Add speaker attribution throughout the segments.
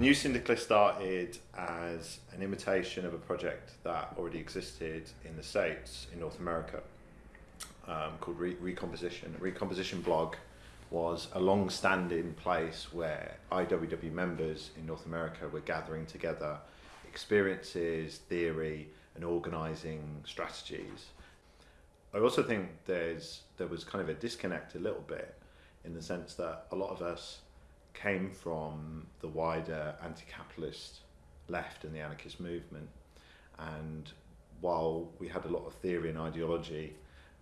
Speaker 1: New Syndicalist started as an imitation of a project that already existed in the States, in North America, um, called Re- Recomposition. Recomposition blog was a long standing place where IWW members in North America were gathering together experiences, theory, and organising strategies. I also think there's there was kind of a disconnect a little bit in the sense that a lot of us came from the wider anti-capitalist left and the anarchist movement. And while we had a lot of theory and ideology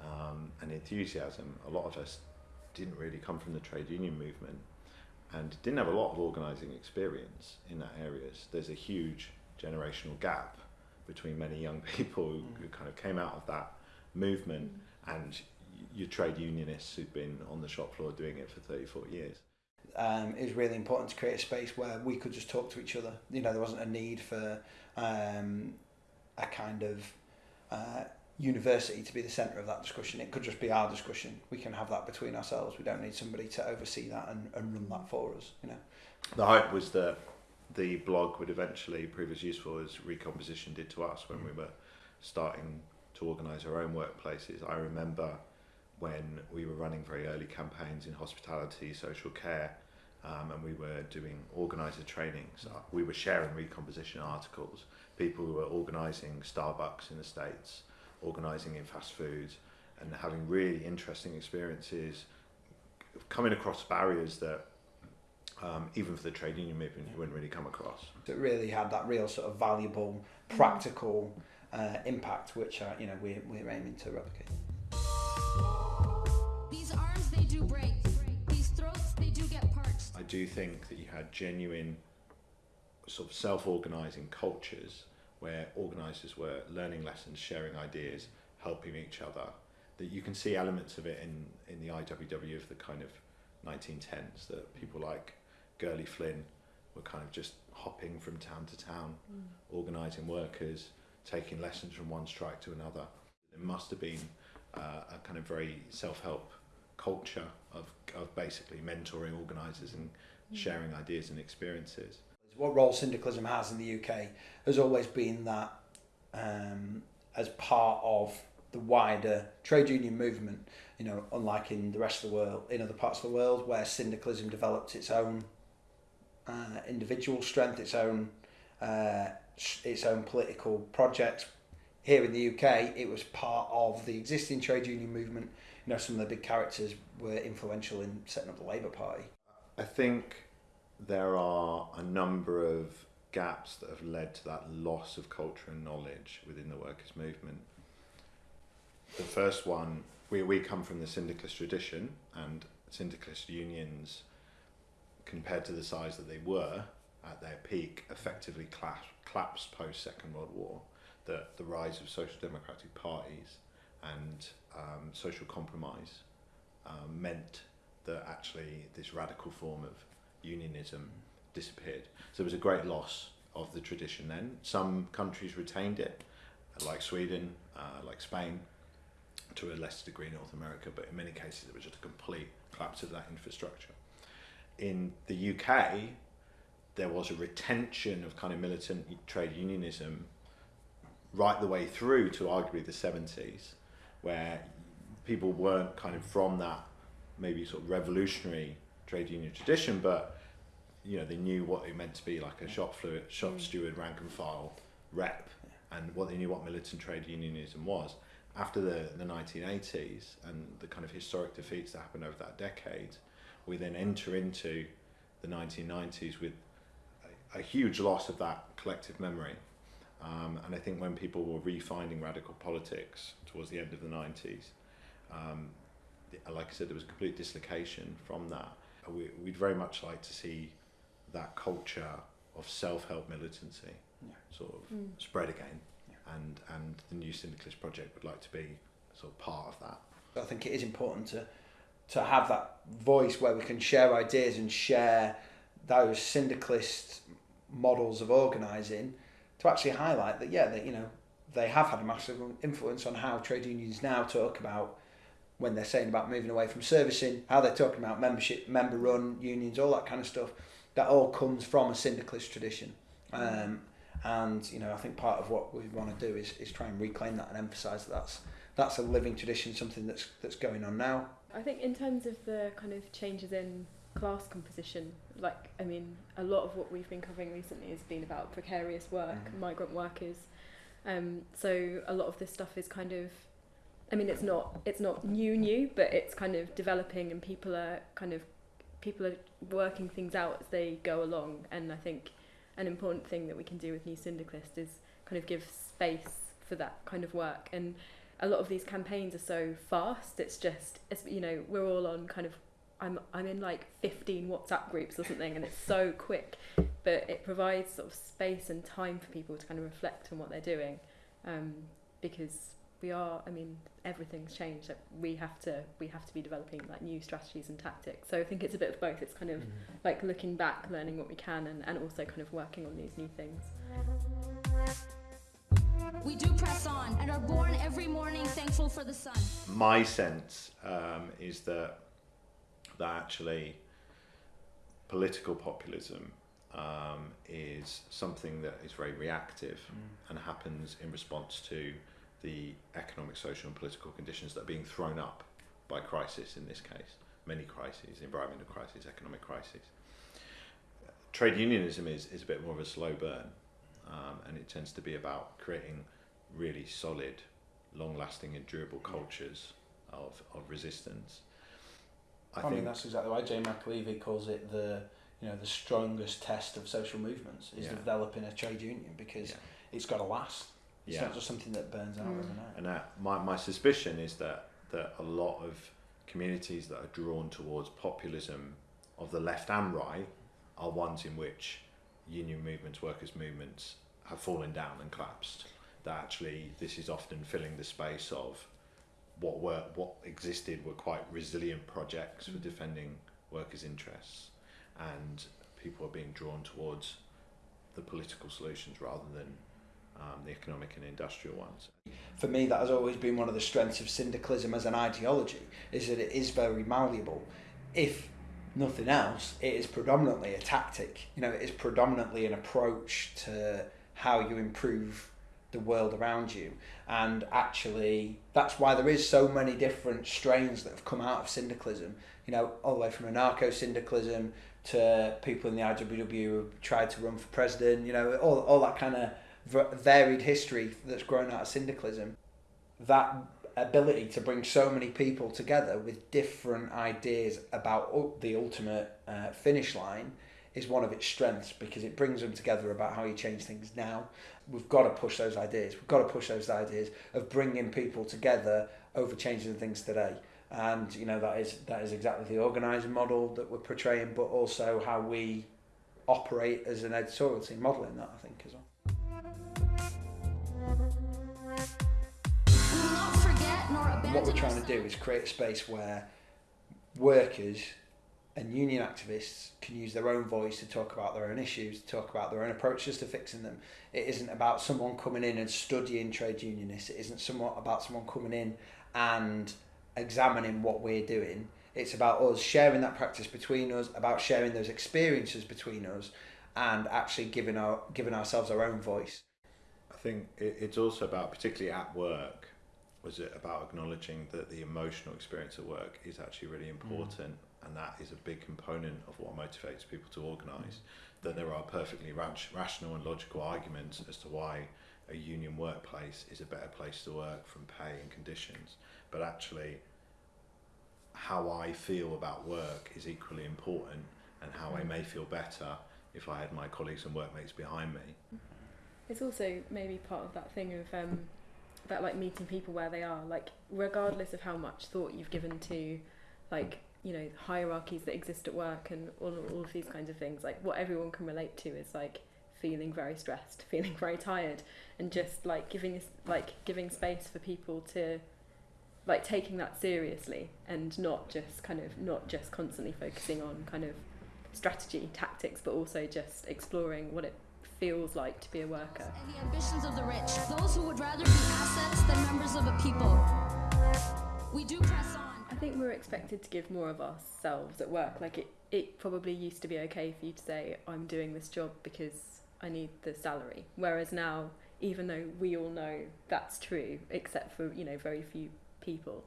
Speaker 1: um, and enthusiasm, a lot of us didn't really come from the trade union movement and didn't have a lot of organising experience in that areas. There's a huge generational gap between many young people who, who kind of came out of that movement and your trade unionists who'd been on the shop floor doing it for 30, 40 years
Speaker 2: um, it was really important to create a space where we could just talk to each other. You know, there wasn't a need for um, a kind of uh, university to be the centre of that discussion. It could just be our discussion. We can have that between ourselves. We don't need somebody to oversee that and, and run that for us. You know,
Speaker 1: the hope was that the blog would eventually prove as useful as Recomposition did to us when mm. we were starting to organise our own workplaces. I remember when we were running very early campaigns in hospitality, social care, um, and we were doing organizer trainings. Uh, we were sharing recomposition articles. People who were organizing Starbucks in the States, organizing in fast food, and having really interesting experiences, coming across barriers that um, even for the trade union movement you wouldn't really come across.
Speaker 2: So it really had that real sort of valuable, practical uh, impact, which uh, you know we're, we're aiming to replicate.
Speaker 3: These arms, they do break. These throats, they do get parched.
Speaker 1: I do think that you had genuine sort of self-organising cultures where organisers were learning lessons, sharing ideas, helping each other. That you can see elements of it in, in the IWW of the kind of 1910s that people like Gurley Flynn were kind of just hopping from town to town, mm. organising workers, taking lessons from one strike to another. It must have been uh, a kind of very self-help culture of, of basically mentoring organisers and mm. sharing ideas and experiences.
Speaker 2: What role syndicalism has in the UK has always been that um, as part of the wider trade union movement, you know, unlike in the rest of the world, in other parts of the world where syndicalism developed its own uh, individual strength, its own uh, its own political projects. Here in the UK, it was part of the existing trade union movement you know, some of the big characters were influential in setting up the Labour Party.
Speaker 1: I think there are a number of gaps that have led to that loss of culture and knowledge within the workers' movement. The first one, we, we come from the syndicalist tradition, and syndicalist unions, compared to the size that they were at their peak, effectively collapsed post Second World War. The, the rise of social democratic parties and um, social compromise um, meant that actually this radical form of unionism disappeared. So there was a great loss of the tradition then. Some countries retained it, like Sweden, uh, like Spain, to a lesser degree North America, but in many cases it was just a complete collapse of that infrastructure. In the UK, there was a retention of kind of militant trade unionism right the way through to arguably the 70s where people weren't kind of from that maybe sort of revolutionary trade union tradition, but you know they knew what it meant to be like a shop fluid, shop mm. steward, rank and file rep, and what they knew what militant trade unionism was. After the, the 1980s and the kind of historic defeats that happened over that decade, we then enter into the 1990s with a, a huge loss of that collective memory um, and I think when people were refinding radical politics towards the end of the 90s, um, like I said, there was a complete dislocation from that. We, would very much like to see that culture of self-help militancy yeah. sort of mm. spread again. Yeah. And, and the new syndicalist project would like to be sort of part of that.
Speaker 2: I think it is important to to have that voice where we can share ideas and share those syndicalist models of organising to actually highlight that, yeah, that, you know, they have had a massive influence on how trade unions now talk about when they're saying about moving away from servicing, how they're talking about membership, member run unions, all that kind of stuff. That all comes from a syndicalist tradition. Um, and you know, I think part of what we want to do is, is try and reclaim that and emphasise that that's that's a living tradition, something that's that's going on now.
Speaker 4: I think in terms of the kind of changes in class composition, like I mean, a lot of what we've been covering recently has been about precarious work,
Speaker 2: Mhm.
Speaker 4: migrant workers. Um, so a lot of this stuff is kind of, I mean, it's not it's not new new, but it's kind of developing, and people are kind of people are working things out as they go along. And I think an important thing that we can do with New Syndicalist is kind of give space for that kind of work and a lot of these campaigns are so fast it's just it's, you know we're all on kind of I'm I'm in like 15 WhatsApp groups or something and it's so quick but it provides sort of space and time for people to kind of reflect on what they're doing um, because we are I mean everything's changed like we have to we have to be developing like new strategies and tactics. So I think it's a bit of both. It's kind of like looking back learning what we can and, and also kind of working on these new things.
Speaker 3: We do press on and are born every morning thankful for the sun.
Speaker 1: my sense um, is that that actually political populism um, is something that is very reactive and happens in response to the economic, social, and political conditions that are being thrown up by crisis. In this case, many crises: environmental crisis, economic crisis. Trade unionism is, is a bit more of a slow burn, um, and it tends to be about creating really solid, long-lasting, and durable cultures of, of resistance. I,
Speaker 2: I,
Speaker 1: think
Speaker 2: mean, that's exactly why Jane McAlevey calls it the you know the strongest test of social movements is
Speaker 1: Yeah.
Speaker 2: developing a trade union because
Speaker 1: Yeah.
Speaker 2: it's got to last. It's
Speaker 1: Yeah.
Speaker 2: not just something that burns out
Speaker 4: Mm.
Speaker 2: overnight.
Speaker 1: And that, my, my suspicion is that, that a lot of communities that are drawn towards populism of the left and right are ones in which union movements, workers' movements have fallen down and collapsed. That actually this is often filling the space of what were what existed were quite resilient projects for defending workers' interests, and people are being drawn towards the political solutions rather than um, the economic and industrial ones.
Speaker 2: For me, that has always been one of the strengths of syndicalism as an ideology, is that it is very malleable. If nothing else, it is predominantly a tactic. You know, it is predominantly an approach to how you improve the world around you. And actually, that's why there is so many different strains that have come out of syndicalism. You know, all the way from anarcho syndicalism to people in the IWW who tried to run for president. You know, all all that kind of varied history that's grown out of syndicalism. That ability to bring so many people together with different ideas about the ultimate uh, finish line is one of its strengths because it brings them together about how you change things now. We've got to push those ideas. We've got to push those ideas of bringing people together over changing things today. And you know that is that is exactly the organising model that we're portraying, but also how we operate as an editorial team, modelling that I think as well.
Speaker 3: We will not forget nor abandon
Speaker 2: what we're trying to do is create a space where workers and union activists can use their own voice to talk about their own issues, to talk about their own approaches to fixing them. It isn't about someone coming in and studying trade unionists. It isn't somewhat about someone coming in and examining what we're doing. It's about us sharing that practice between us, about sharing those experiences between us, and actually giving our giving ourselves our own voice.
Speaker 1: I think it's also about, particularly at work, was it about acknowledging that the emotional experience at work is actually really important, and that is a big component of what motivates people to organise. That there are perfectly ra- rational and logical arguments as to why a union workplace is a better place to work from pay and conditions, but actually, how I feel about work is equally important, and how I may feel better if I had my colleagues and workmates behind me.
Speaker 4: It's also maybe part of that thing of um, that like meeting people where they are, like regardless of how much thought you've given to, like you know hierarchies that exist at work and all all of these kinds of things. Like what everyone can relate to is like feeling very stressed, feeling very tired, and just like giving like giving space for people to like taking that seriously and not just kind of not just constantly focusing on kind of strategy tactics but also just exploring what it feels like to be a worker
Speaker 3: And the ambitions of the rich, those who would rather be assets than members of a people. We do press on.
Speaker 4: Think we're expected to give more of ourselves at work. Like it, it probably used to be okay for you to say, I'm doing this job because I need the salary. Whereas now, even though we all know that's true, except for, you know, very few people,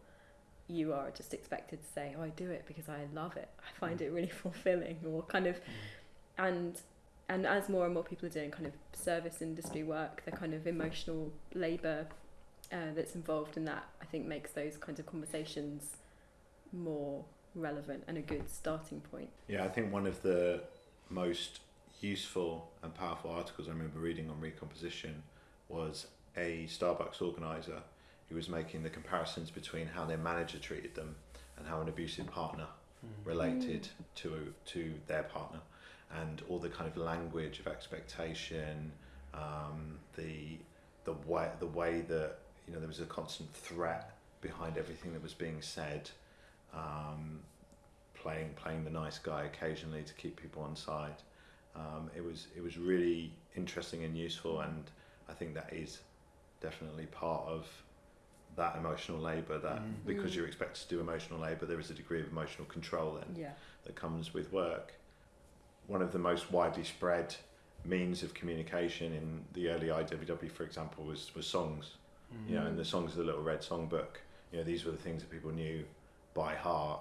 Speaker 4: you are just expected to say, Oh, I do it because I love it. I find it really fulfilling or kind of and and as more and more people are doing kind of service industry work, the kind of emotional labour uh, that's involved in that, I think makes those kinds of conversations more relevant and a good starting point.
Speaker 1: Yeah, I think one of the most useful and powerful articles I remember reading on recomposition was a Starbucks organizer who was making the comparisons between how their manager treated them and how an abusive partner related to to their partner. And all the kind of language of expectation um, the the way the way that you know there was a constant threat behind everything that was being said um, playing playing the nice guy occasionally to keep people on side um, it was it was really interesting and useful and I think that is definitely part of that emotional labour that
Speaker 2: Mm.
Speaker 1: because
Speaker 4: Mm.
Speaker 1: you're expected to do emotional labour there is a degree of emotional control then
Speaker 4: Yeah.
Speaker 1: that comes with work. One of the most widely spread means of communication in the early IWW, for example, was, was songs. You know, and the songs of the Little Red Songbook. You know, these were the things that people knew by heart,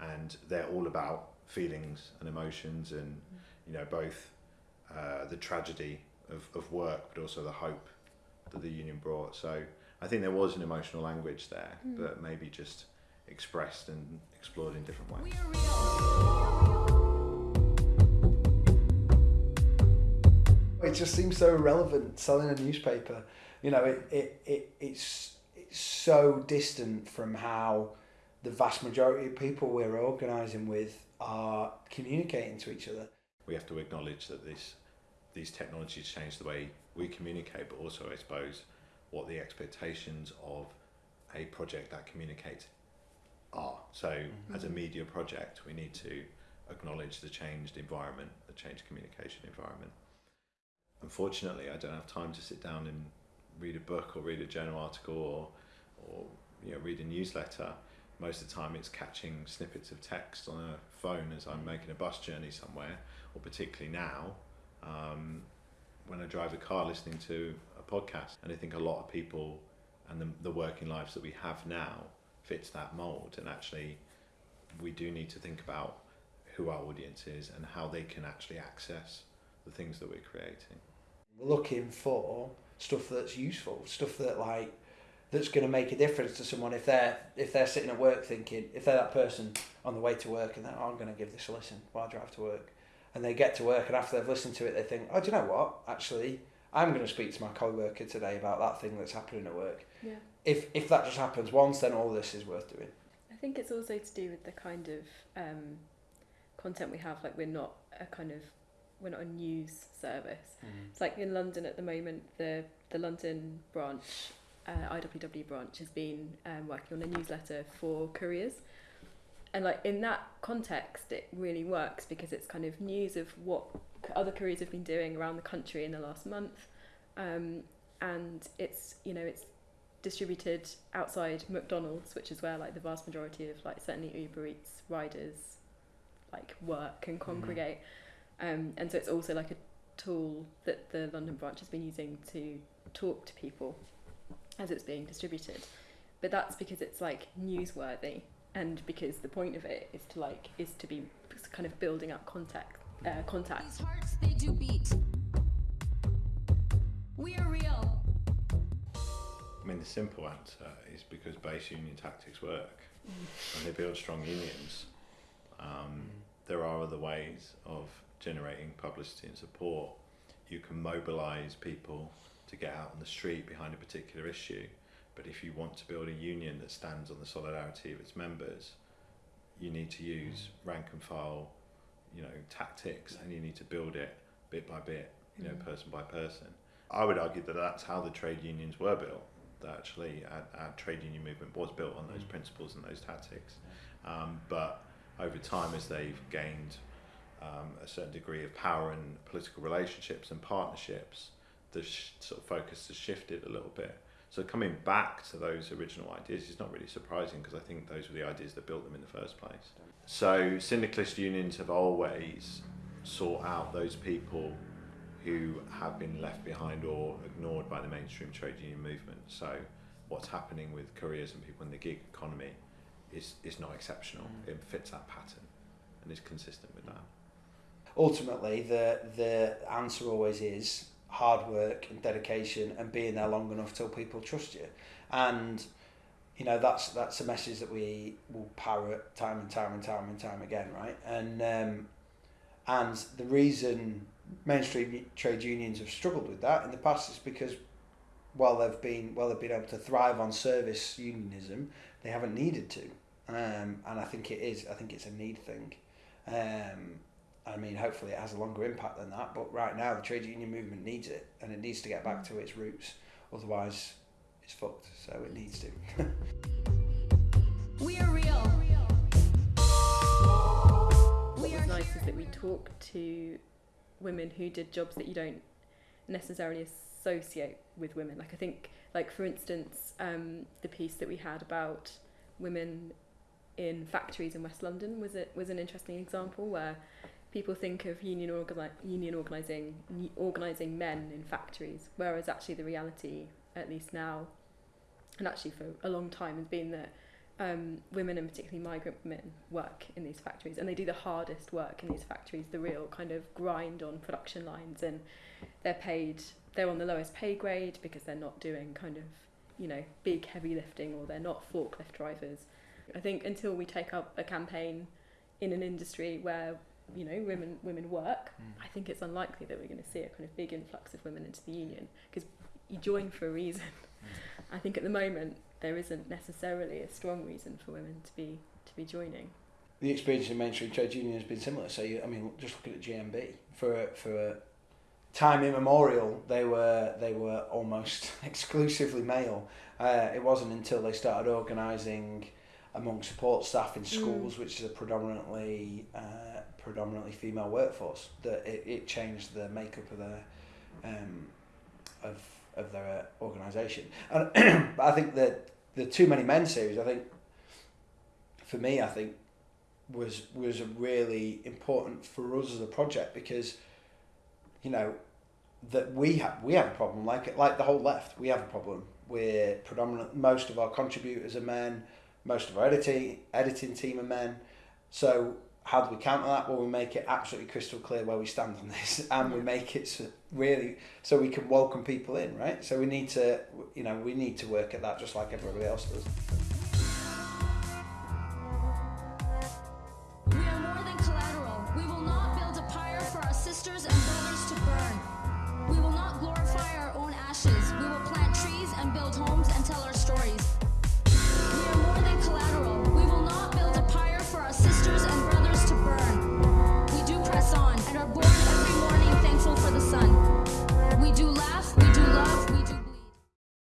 Speaker 1: and they're all about feelings and emotions, and you know, both uh, the tragedy of, of work, but also the hope that the union brought. So I think there was an emotional language there,
Speaker 4: Mm.
Speaker 1: but maybe just expressed and explored in different ways.
Speaker 3: We are real.
Speaker 2: It just seems so irrelevant selling a newspaper. You know, it, it, it it's it's so distant from how the vast majority of people we're organising with are communicating to each other.
Speaker 1: we have to acknowledge that this these technologies change the way we communicate, but also I suppose what the expectations of a project that communicates are. So mm-hmm. as a media project, we need to acknowledge the changed environment, the changed communication environment. Unfortunately, I don't have time to sit down and read a book or read a journal article or, or you know, read a newsletter. Most of the time, it's catching snippets of text on a phone as I'm making a bus journey somewhere, or particularly now, um, when I drive a car listening to a podcast. And I think a lot of people and the, the working lives that we have now fits that mold. And actually, we do need to think about who our audience is and how they can actually access the things that we're creating.
Speaker 2: We're looking for stuff that's useful, stuff that like that's going to make a difference to someone if they're if they're sitting at work thinking if they're that person on the way to work and they're oh, I'm going to give this a listen while I drive to work, and they get to work and after they've listened to it they think oh do you know what actually I'm going to speak to my co-worker today about that thing that's happening at work.
Speaker 4: Yeah.
Speaker 2: If if that just happens once, then all this is worth doing.
Speaker 4: I think it's also to do with the kind of um, content we have. Like we're not a kind of we're not a news service. It's like in London at the moment, the the London branch, uh, IWW branch, has been um, working on a newsletter for couriers, and like in that context, it really works because it's kind of news of what other couriers have been doing around the country in the last month, um, and it's you know it's distributed outside McDonald's, which is where like the vast majority of like certainly Uber Eats riders like work and congregate. Um, and so it's also like a tool that the London branch has been using to talk to people as it's being distributed. But that's because it's like newsworthy and because the point of it is to like is to be kind of building up contact uh, contact.
Speaker 3: These hearts, they do beat. We are real.
Speaker 1: I mean, the simple answer is because base union tactics work and they build strong unions. Um, there are other ways of generating publicity and support. You can mobilise people to get out on the street behind a particular issue, but if you want to build a union that stands on the solidarity of its members, you need to use rank and file, you know, tactics, and you need to build it bit by bit, you know,
Speaker 4: Mm.
Speaker 1: person by person. I would argue that that's how the trade unions were built. That actually, our, our trade union movement was built on those
Speaker 2: Mm.
Speaker 1: principles and those tactics. Um, but over time, as they've gained um, a certain degree of power in political relationships and partnerships, the sh- sort of focus has shifted a little bit So coming back to those original ideas is not really surprising because I think those were the ideas that built them in the first place. So syndicalist unions have always sought out those people who have been left behind or ignored by the mainstream trade union movement. So what's happening with careers and people in the gig economy is, is not exceptional.
Speaker 2: Mm.
Speaker 1: It fits that pattern and is consistent with that.
Speaker 2: ultimately the the answer always is hard work and dedication and being there long enough till people trust you. And you know that's that's a message that we will parrot time and time and time and time again right? And um, and the reason mainstream trade unions have struggled with that in the past is because while they've been while they've been able to thrive on service unionism they haven't needed to. Um, and I think it is I think it's a need thing. Um, I mean, hopefully it has a longer impact than that. But right now, the trade union movement needs it, and it needs to get back to its roots. Otherwise, it's fucked. So it needs to.
Speaker 3: We are real.
Speaker 4: what was nice
Speaker 3: here.
Speaker 4: is that we talked to women who did jobs that you don't necessarily associate with women. Like I think, like for instance, um, the piece that we had about women in factories in West London was it was an interesting example where people think of union organi- union organising organising men in factories, whereas actually the reality, at least now, and actually for a long time, has been that um, women and particularly migrant women work in these factories and they do the hardest work in these factories, the real kind of grind on production lines and they're paid, they're on the lowest pay grade because they're not doing kind of, you know, big heavy lifting or they're not forklift drivers. I think until we take up a campaign in an industry where, you know, women women work, I think it's unlikely that we're going to see a kind of big influx of women into the union because you join for a reason. I think at the moment there isn't necessarily a strong reason for women to be to be joining.
Speaker 2: the experience in mainstream trade union has been similar. So you, I mean, just looking at GMB for a, for a time immemorial, they were they were almost exclusively male. Uh, it wasn't until they started organising among support staff in schools, which is a predominantly uh, predominantly female workforce, that it, it changed the makeup of their um, of of their organisation. And but I think that the Too Many Men series, I think for me, I think was was really important for us as a project because you know that we have we have a problem. Like like the whole left we have a problem. We're predominant most of our contributors are men most of our editing editing team are men. So how do we counter that? Well we make it absolutely crystal clear where we stand on this and we make it so really so we can welcome people in right? So we need to you know we need to work at that just like everybody else does